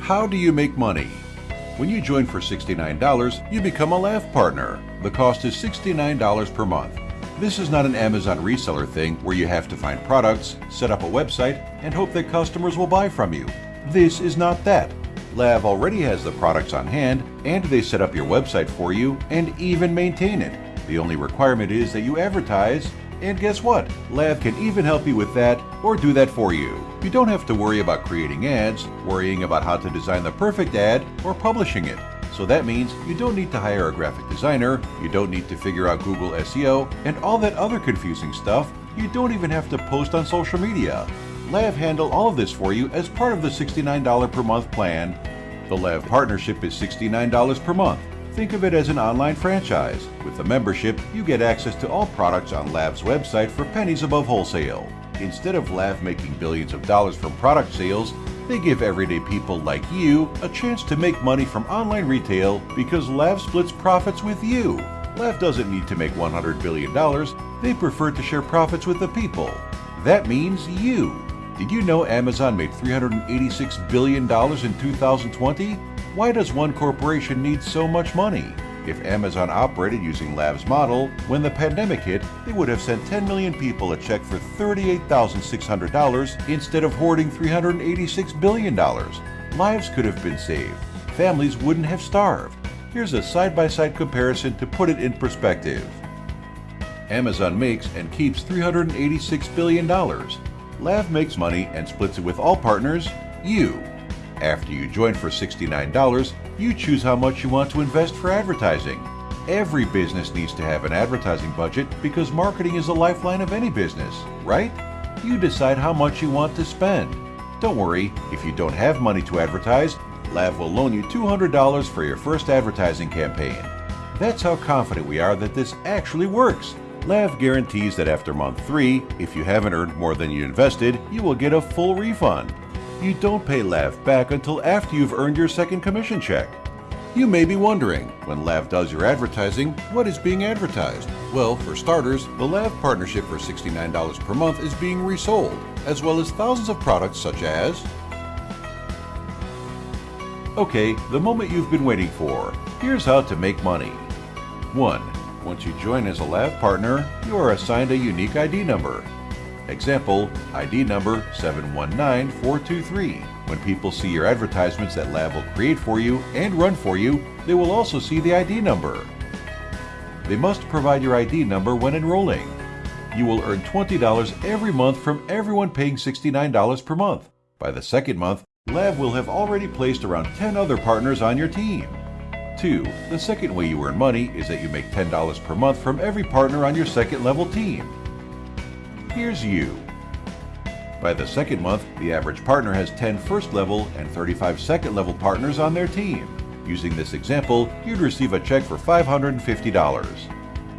How do you make money? When you join for $69, you become a Lav partner. The cost is $69 per month. This is not an Amazon reseller thing where you have to find products, set up a website, and hope that customers will buy from you. This is not that. Lav already has the products on hand, and they set up your website for you and even maintain it. The only requirement is that you advertise, and guess what? Lav can even help you with that or do that for you. You don't have to worry about creating ads, worrying about how to design the perfect ad, or publishing it. So that means you don't need to hire a graphic designer, you don't need to figure out Google SEO, and all that other confusing stuff. You don't even have to post on social media. Lav handle all of this for you as part of the $69 per month plan. The Lav partnership is $69 per month. Think of it as an online franchise. With the membership, you get access to all products on Lav's website for pennies above wholesale. Instead of Lav making billions of dollars from product sales, they give everyday people like you a chance to make money from online retail because Lav splits profits with you. Lav doesn't need to make $100 billion, they prefer to share profits with the people. That means you. Did you know Amazon made $386 billion in 2020? Why does one corporation need so much money? If Amazon operated using Lav's model, when the pandemic hit, they would have sent 10 million people a check for $38,600 instead of hoarding $386 billion. Lives could have been saved. Families wouldn't have starved. Here's a side-by-side comparison to put it in perspective. Amazon makes and keeps $386 billion. Lav makes money and splits it with all partners, you. After you join for $69, you choose how much you want to invest for advertising. Every business needs to have an advertising budget because marketing is the lifeline of any business, right? You decide how much you want to spend. Don't worry, if you don't have money to advertise, Lav will loan you $200 for your first advertising campaign. That's how confident we are that this actually works. Lav guarantees that after month 3, if you haven't earned more than you invested, you will get a full refund. You don't pay Lav back until after you've earned your second commission check. You may be wondering, when Lav does your advertising, what is being advertised? Well, for starters, the Lav partnership for $69 per month is being resold, as well as thousands of products such as Okay, the moment you've been waiting for. Here's how to make money. 1. Once you join as a Lav partner, you are assigned a unique ID number. Example, ID number 719423. When people see your advertisements that Lav will create for you and run for you, they will also see the ID number. They must provide your ID number when enrolling. You will earn $20 every month from everyone paying $69 per month. By the second month, Lav will have already placed around 10 other partners on your team. 2. The second way you earn money is that you make $10 per month from every partner on your second level team. Here's you. By the second month, the average partner has 10 first level and 35 second level partners on their team. Using this example, you'd receive a check for $550.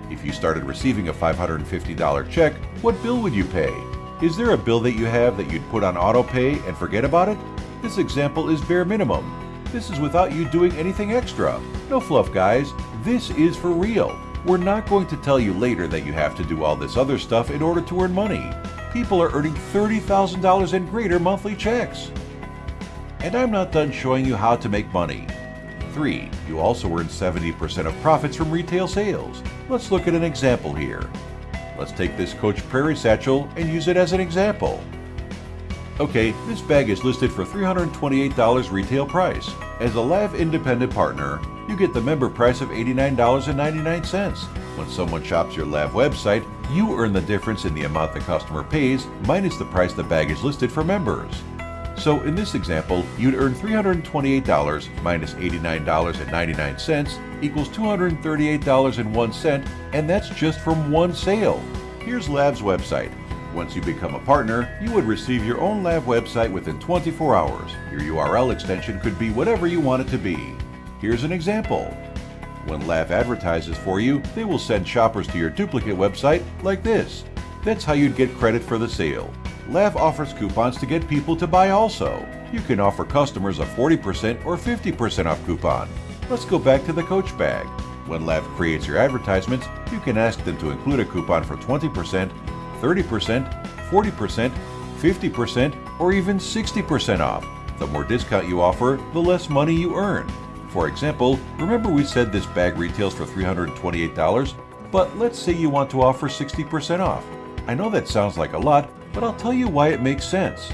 If you started receiving a $550 check, what bill would you pay? Is there a bill that you have that you'd put on auto pay and forget about it? This example is bare minimum. This is without you doing anything extra. No fluff, guys. This is for real. We're not going to tell you later that you have to do all this other stuff in order to earn money. People are earning $30,000 and greater monthly checks. And I'm not done showing you how to make money. 3. You also earn 70% of profits from retail sales. Let's look at an example here. Let's take this Coach Prairie Satchel and use it as an example. Okay, this bag is listed for $328 retail price. As a Lav independent partner, you get the member price of $89.99. When someone shops your Lav website, you earn the difference in the amount the customer pays minus the price the bag is listed for members. So in this example, you'd earn $328 minus $89.99 equals $238.01 and that's just from one sale. Here's Lav's website. Once you become a partner, you would receive your own Lav website within 24 hours. Your URL extension could be whatever you want it to be. Here's an example. When Lav advertises for you, they will send shoppers to your duplicate website like this. That's how you'd get credit for the sale. Lav offers coupons to get people to buy also. You can offer customers a 40% or 50% off coupon. Let's go back to the Coach bag. When Lav creates your advertisements, you can ask them to include a coupon for 20%, 30%, 40%, 50%, or even 60% off. The more discount you offer, the less money you earn. For example, remember we said this bag retails for $328, but let's say you want to offer 60% off. I know that sounds like a lot, but I'll tell you why it makes sense.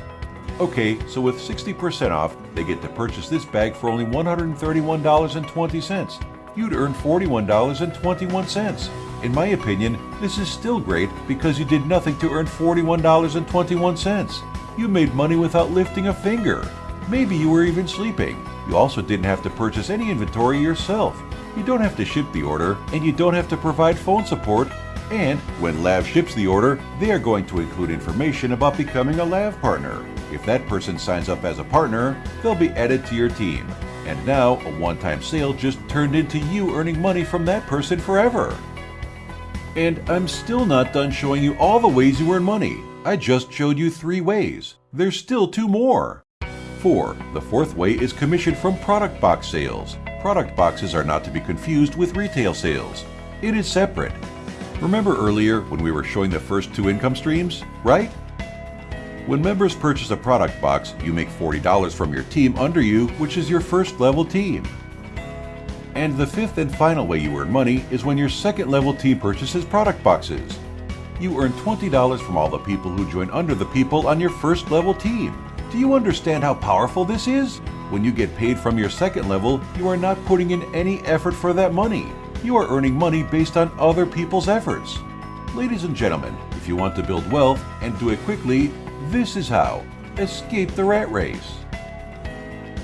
Okay, so with 60% off, they get to purchase this bag for only $131.20. You'd earn $41.21. In my opinion, this is still great because you did nothing to earn $41.21. You made money without lifting a finger. Maybe you were even sleeping. You also didn't have to purchase any inventory yourself. You don't have to ship the order, and you don't have to provide phone support. And when Lav ships the order, they are going to include information about becoming a Lav partner. If that person signs up as a partner, they'll be added to your team. And now, a one-time sale just turned into you earning money from that person forever. And I'm still not done showing you all the ways you earn money. I just showed you three ways. There's still two more. 4. The fourth way is commission from product box sales. Product boxes are not to be confused with retail sales. It is separate. Remember earlier when we were showing the first two income streams, right? When members purchase a product box, you make $40 from your team under you, which is your first level team. And the fifth and final way you earn money is when your second level team purchases product boxes. You earn $20 from all the people who join under the people on your first level team. Do you understand how powerful this is? When you get paid from your second level, you are not putting in any effort for that money. You are earning money based on other people's efforts. Ladies and gentlemen, if you want to build wealth and do it quickly, this is how. Escape the rat race.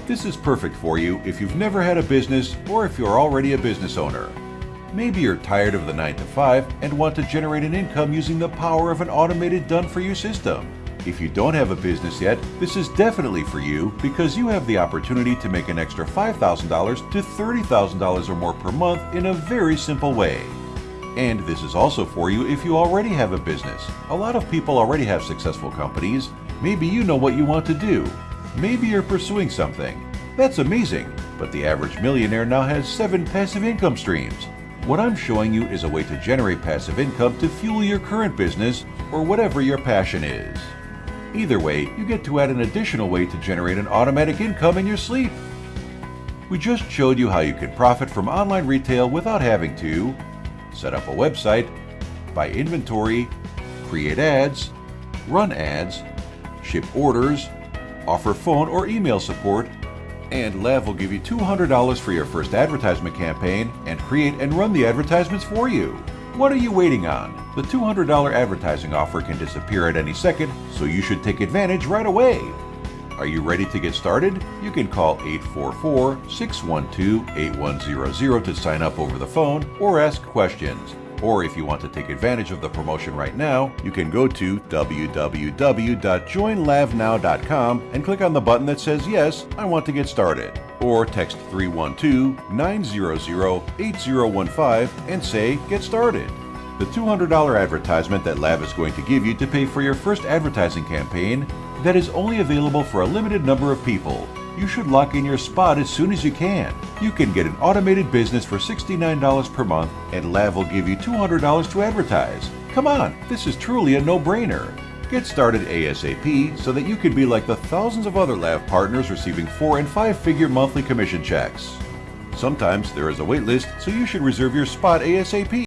This is perfect for you if you've never had a business or if you're already a business owner. Maybe you're tired of the 9 to 5 and want to generate an income using the power of an automated done-for-you system. If you don't have a business yet, this is definitely for you because you have the opportunity to make an extra $5,000 to $30,000 or more per month in a very simple way. And this is also for you if you already have a business. A lot of people already have successful companies. Maybe you know what you want to do. Maybe you're pursuing something. That's amazing, but the average millionaire now has seven passive income streams. What I'm showing you is a way to generate passive income to fuel your current business or whatever your passion is. Either way, you get to add an additional way to generate an automatic income in your sleep. We just showed you how you can profit from online retail without having to set up a website, buy inventory, create ads, run ads, ship orders, offer phone or email support, and Lav will give you $200 for your first advertisement campaign and create and run the advertisements for you. What are you waiting on? The $200 advertising offer can disappear at any second, so you should take advantage right away. Are you ready to get started? You can call 844-612-8100 to sign up over the phone or ask questions. Or if you want to take advantage of the promotion right now, you can go to www.joinlavnow.com and click on the button that says Yes, I want to get started. Or text 312-900-8015 and say Get started. The $200 advertisement that Lav is going to give you to pay for your first advertising campaign that is only available for a limited number of people. You should lock in your spot as soon as you can. You can get an automated business for $69 per month and Lav will give you $200 to advertise. Come on, this is truly a no-brainer. Get started ASAP so that you can be like the thousands of other Lav partners receiving four and five figure monthly commission checks. Sometimes there is a wait list, so you should reserve your spot ASAP.